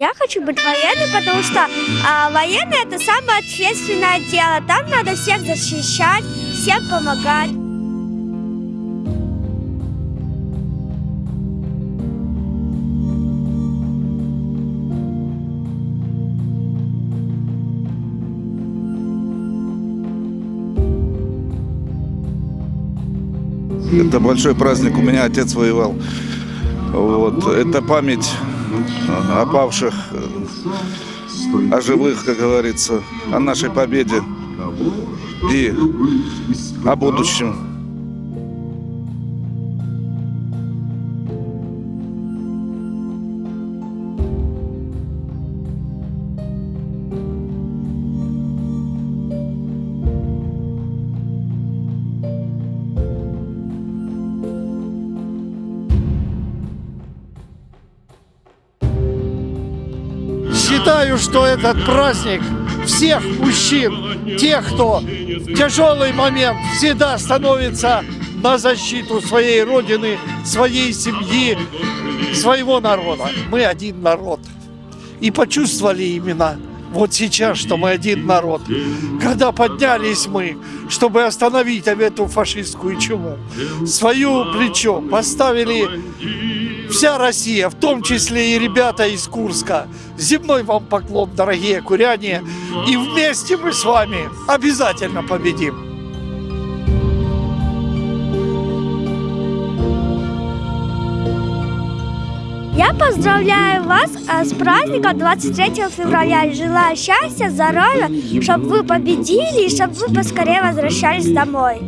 Я хочу быть военным, потому что а, военный это самое ответственное дело. Там надо всех защищать, всем помогать. Это большой праздник. У меня отец воевал. Вот. Это память о павших, о живых, как говорится, о нашей победе и о будущем. Считаю, что этот праздник всех мужчин, тех, кто в тяжелый момент всегда становится на защиту своей родины, своей семьи, своего народа. Мы один народ. И почувствовали именно вот сейчас, что мы один народ. Когда поднялись мы, чтобы остановить эту фашистскую чуму, свою плечо поставили вся Россия, в том числе и ребята из Курска. Земной вам поклон, дорогие куряне. И вместе мы с вами обязательно победим. Я поздравляю вас а, с праздником 23 февраля желаю счастья, здоровья, чтобы вы победили и чтобы вы поскорее возвращались домой.